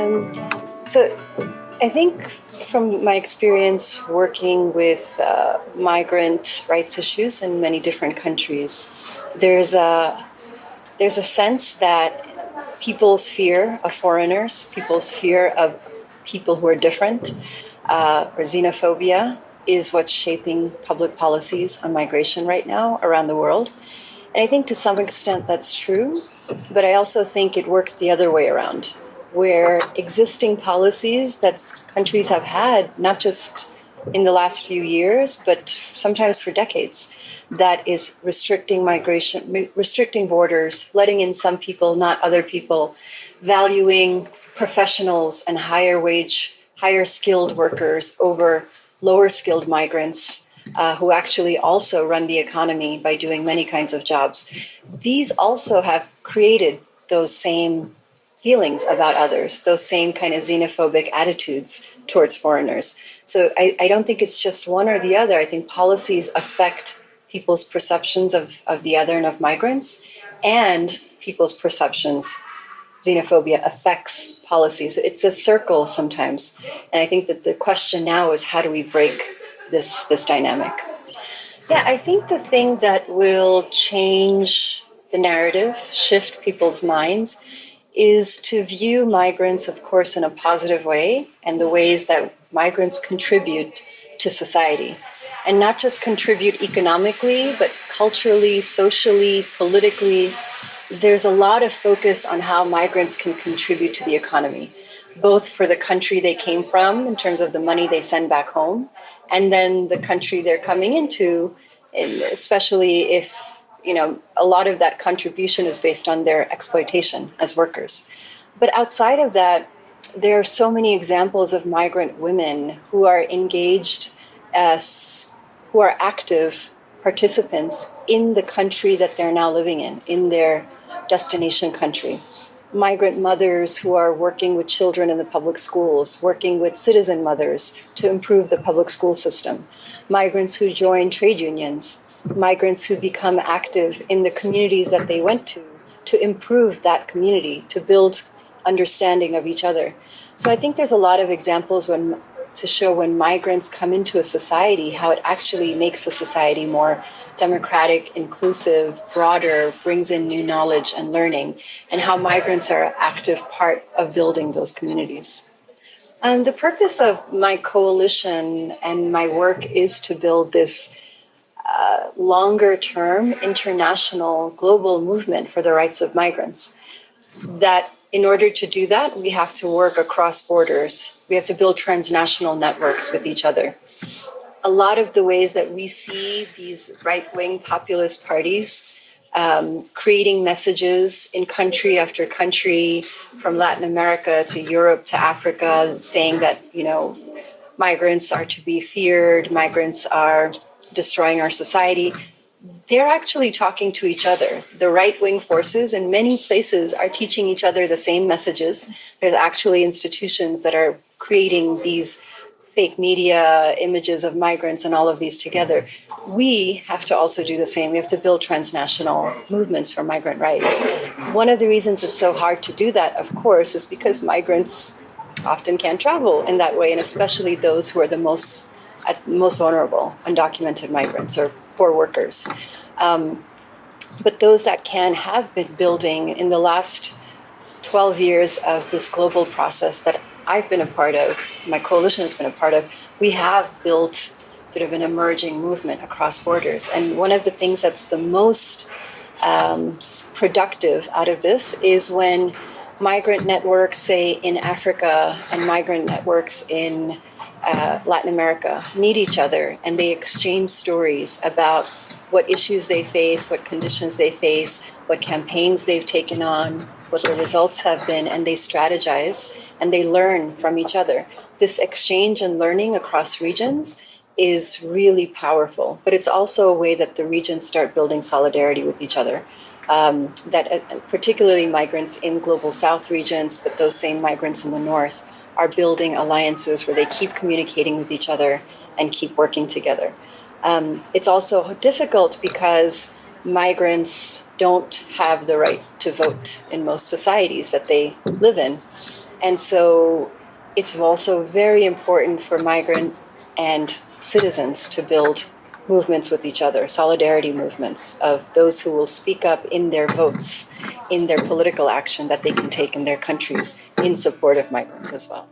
Um, so I think from my experience working with uh, migrant rights issues in many different countries, there's a there's a sense that people's fear of foreigners, people's fear of people who are different, uh, or xenophobia is what's shaping public policies on migration right now around the world. And I think to some extent that's true, but I also think it works the other way around where existing policies that countries have had, not just in the last few years, but sometimes for decades, that is restricting migration, restricting borders, letting in some people, not other people, valuing professionals and higher wage, higher skilled workers over lower skilled migrants. Uh, who actually also run the economy by doing many kinds of jobs. These also have created those same feelings about others, those same kind of xenophobic attitudes towards foreigners. So I, I, don't think it's just one or the other. I think policies affect people's perceptions of, of the other and of migrants, and people's perceptions. Xenophobia affects policies. It's a circle sometimes. And I think that the question now is how do we break this, this dynamic? Yeah, I think the thing that will change the narrative, shift people's minds, is to view migrants, of course, in a positive way and the ways that migrants contribute to society. And not just contribute economically, but culturally, socially, politically. There's a lot of focus on how migrants can contribute to the economy, both for the country they came from in terms of the money they send back home, and then the country they're coming into, especially if you know, a lot of that contribution is based on their exploitation as workers. But outside of that, there are so many examples of migrant women who are engaged as, who are active participants in the country that they're now living in, in their destination country. Migrant mothers who are working with children in the public schools, working with citizen mothers to improve the public school system. Migrants who join trade unions, migrants who become active in the communities that they went to to improve that community, to build understanding of each other. So I think there's a lot of examples when to show when migrants come into a society how it actually makes a society more democratic, inclusive, broader, brings in new knowledge and learning, and how migrants are an active part of building those communities. And the purpose of my coalition and my work is to build this uh, longer term international global movement for the rights of migrants. That in order to do that, we have to work across borders. We have to build transnational networks with each other. A lot of the ways that we see these right wing populist parties um, creating messages in country after country, from Latin America to Europe to Africa, saying that, you know, migrants are to be feared, migrants are destroying our society, they're actually talking to each other. The right wing forces in many places are teaching each other the same messages. There's actually institutions that are creating these fake media images of migrants and all of these together. We have to also do the same. We have to build transnational movements for migrant rights. One of the reasons it's so hard to do that, of course, is because migrants often can't travel in that way, and especially those who are the most most vulnerable, undocumented migrants or poor workers. Um, but those that can have been building in the last 12 years of this global process that I've been a part of, my coalition has been a part of, we have built sort of an emerging movement across borders. And one of the things that's the most um, productive out of this is when migrant networks, say in Africa, and migrant networks in uh, Latin America meet each other and they exchange stories about what issues they face, what conditions they face, what campaigns they've taken on, what the results have been, and they strategize and they learn from each other. This exchange and learning across regions is really powerful, but it's also a way that the regions start building solidarity with each other. Um, that uh, particularly migrants in global south regions, but those same migrants in the north are building alliances where they keep communicating with each other and keep working together. Um, it's also difficult because migrants don't have the right to vote in most societies that they live in. And so it's also very important for migrant and citizens to build movements with each other, solidarity movements of those who will speak up in their votes, in their political action that they can take in their countries in support of migrants as well.